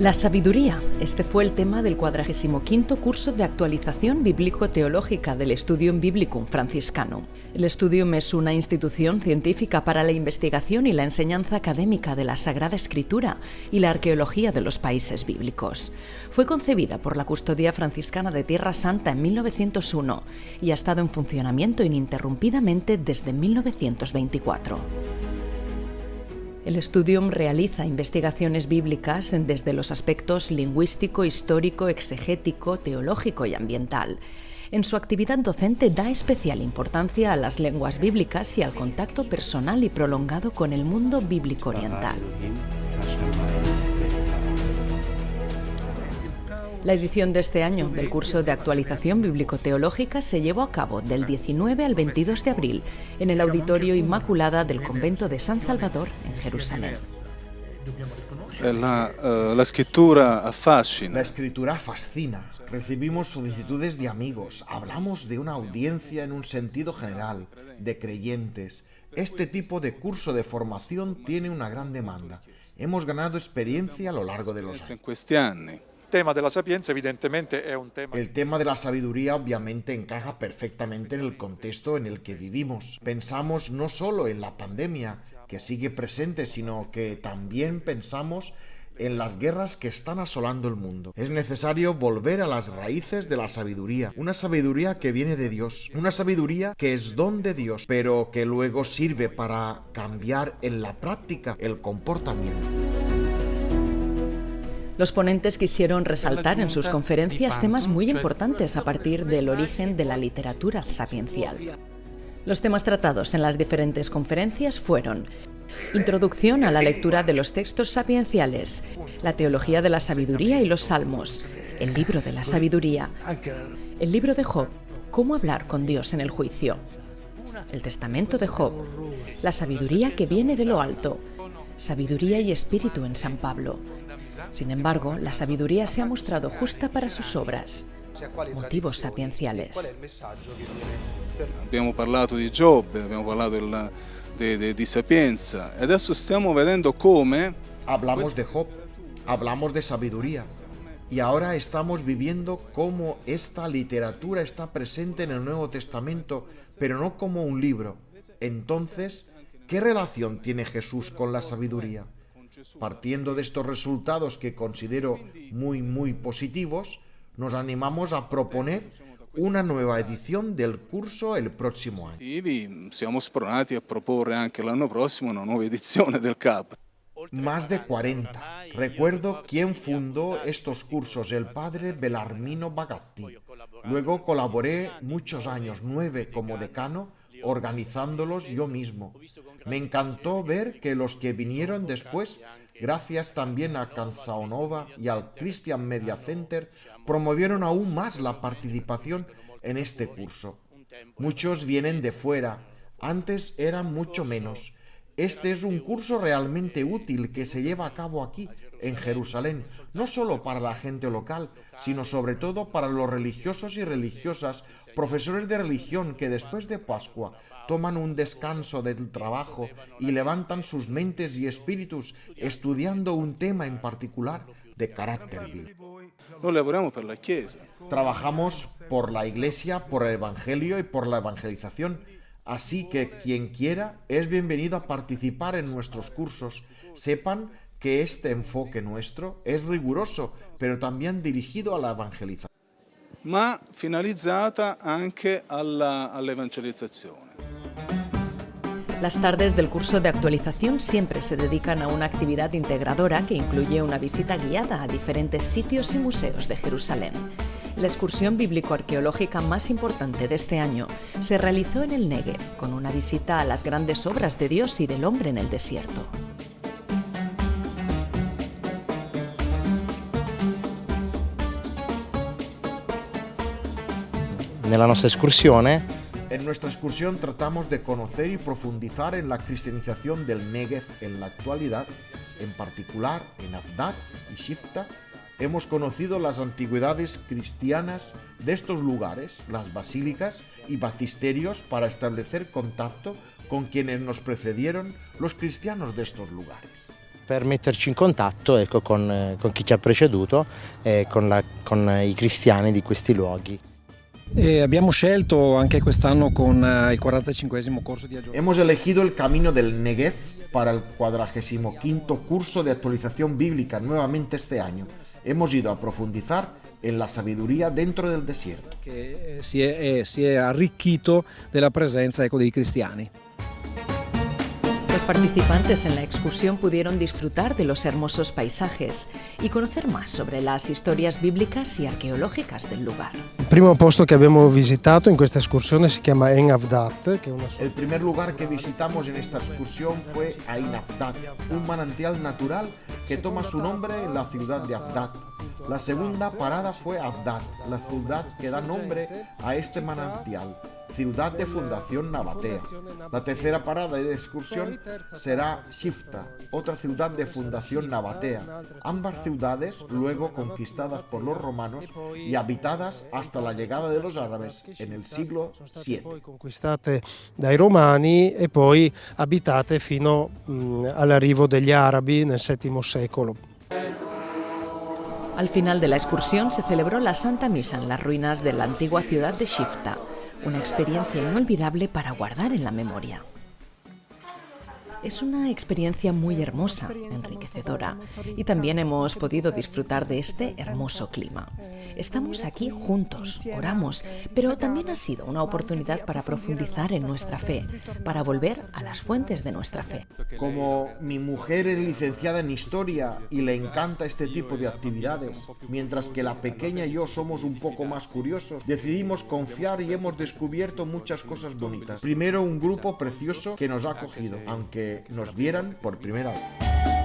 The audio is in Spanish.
La sabiduría. Este fue el tema del 45 curso de actualización bíblico-teológica del Studium Biblicum franciscano. El Studium es una institución científica para la investigación y la enseñanza académica de la Sagrada Escritura y la arqueología de los países bíblicos. Fue concebida por la Custodia Franciscana de Tierra Santa en 1901 y ha estado en funcionamiento ininterrumpidamente desde 1924. El Studium realiza investigaciones bíblicas desde los aspectos lingüístico, histórico, exegético, teológico y ambiental. En su actividad docente da especial importancia a las lenguas bíblicas y al contacto personal y prolongado con el mundo bíblico oriental. La edición de este año del curso de actualización bíblico-teológica se llevó a cabo del 19 al 22 de abril en el Auditorio Inmaculada del Convento de San Salvador en Jerusalén. La, uh, la, escritura fascina. La escritura fascina. Recibimos solicitudes de amigos. Hablamos de una audiencia en un sentido general, de creyentes. Este tipo de curso de formación tiene una gran demanda. Hemos ganado experiencia a lo largo de los años El tema de la sabiduría obviamente encaja perfectamente en el contexto en el que vivimos. Pensamos no solo en la pandemia, que sigue presente, sino que también pensamos en las guerras que están asolando el mundo. Es necesario volver a las raíces de la sabiduría, una sabiduría que viene de Dios, una sabiduría que es don de Dios, pero que luego sirve para cambiar en la práctica el comportamiento. Los ponentes quisieron resaltar en sus conferencias temas muy importantes a partir del origen de la literatura sapiencial. Los temas tratados en las diferentes conferencias fueron Introducción a la lectura de los textos sapienciales, la teología de la sabiduría y los salmos, el libro de la sabiduría, el libro de Job, cómo hablar con Dios en el juicio, el testamento de Job, la sabiduría que viene de lo alto, sabiduría y espíritu en San Pablo, sin embargo, la sabiduría se ha mostrado justa para sus obras, motivos sapienciales. Abbiamo parlato di Job, abbiamo parlato della, de, de, di sapienza e adesso stiamo vedendo come... Hablamos de Job, hablamos de sabiduría y ahora estamos viviendo cómo esta literatura está presente en el Nuevo Testamento, pero no como un libro. Entonces, ¿qué relación tiene Jesús con la sabiduría? Partiendo de estos resultados que considero muy, muy positivos, nos animamos a proponer una nueva edición del curso el próximo año. Siamo pronati a proporre anche l'anno prossimo una nuova edizione del CAP. Más de 40. Recuerdo quién fundó estos cursos, el padre Belarmino Bagatti. Luego colaboré muchos años, nueve como decano, organizándolos yo mismo. Me encantó ver que los que vinieron después, gracias también a Cansaonova y al Christian Media Center, promovieron aún más la participación en este curso. Muchos vienen de fuera, antes eran mucho menos. Este es un curso realmente útil que se lleva a cabo aquí, en Jerusalén, no solo para la gente local, sino sobre todo para los religiosos y religiosas, profesores de religión que después de Pascua toman un descanso del trabajo y levantan sus mentes y espíritus estudiando un tema en particular de carácter bíblico. Trabajamos por la Iglesia, por el Evangelio y por la evangelización. Así que quien quiera es bienvenido a participar en nuestros cursos. Sepan que este enfoque nuestro es riguroso, pero también dirigido a la evangelización. ma finalizzata anche alla, all'evangelizzazione. Las tardes del curso de actualización siempre se dedican a una actividad integradora que incluye una visita guiada a diferentes sitios y museos de Jerusalén. La excursión bíblico-arqueológica más importante de este año se realizó en el Negev, con una visita a las grandes obras de Dios y del hombre en el desierto. Nella nostra escursione En nuestra excursión tratamos de conocer y profundizar en la cristianización del Negev en la actualidad, en particular en Afdad y Shifta. Hemos conocido las antigüedades cristianas de estos lugares, las basílicas y batisterios para establecer contacto con quienes nos precedieron, los cristianos de estos lugares. per metterci in contatto ecco, con, eh, con chi ci ha preceduto e con, la, con i cristiani di questi luoghi. E abbiamo scelto anche quest'anno con eh, il 45 corso di aggiornamento. Hemos elegido el camino del Negev para el 45 curso de actualización bíblica nuevamente este año. Hemos ido a profundizar en la sabiduría dentro del desierto. Che eh, si è, eh, si è arricchito della presenza ecco, dei cristiani. Los participantes en la excursión pudieron disfrutar de los hermosos paisajes y conocer más sobre las historias bíblicas y arqueológicas del lugar. Il primo posto che abbiamo visitato in questa escursione si chiama En Avdat, che è una El primer lugar que visitamos en esta excursión fue Ain Afdat, un manantial natural que toma su nombre en la ciudad de Afdat. La segunda parada fue Afdat, la ciudad que da nombre a este manantial, ciudad de fundación nabatea. La tercera parada de excursión será Shifta, otra ciudad de fundación nabatea. Ambas ciudades luego conquistadas por los romanos y habitadas hasta la llegada de los árabes en el siglo VII. conquistate dai Romani e poi abitate fino all'arrivo degli Arabi nel VII secolo. Al final de la excursión se celebró la Santa Misa en las ruinas de la antigua ciudad de Shifta, una experiencia inolvidable para guardar en la memoria. Es una experiencia muy hermosa, enriquecedora, y también hemos podido disfrutar de este hermoso clima. Estamos aquí juntos, oramos, pero también ha sido una oportunidad para profundizar en nuestra fe, para volver a las fuentes de nuestra fe. Como mi mujer es licenciada en historia y le encanta este tipo de actividades, mientras que la pequeña y yo somos un poco más curiosos, decidimos confiar y hemos descubierto muchas cosas bonitas. Primero un grupo precioso que nos ha acogido, aunque nos vieran por primera vez.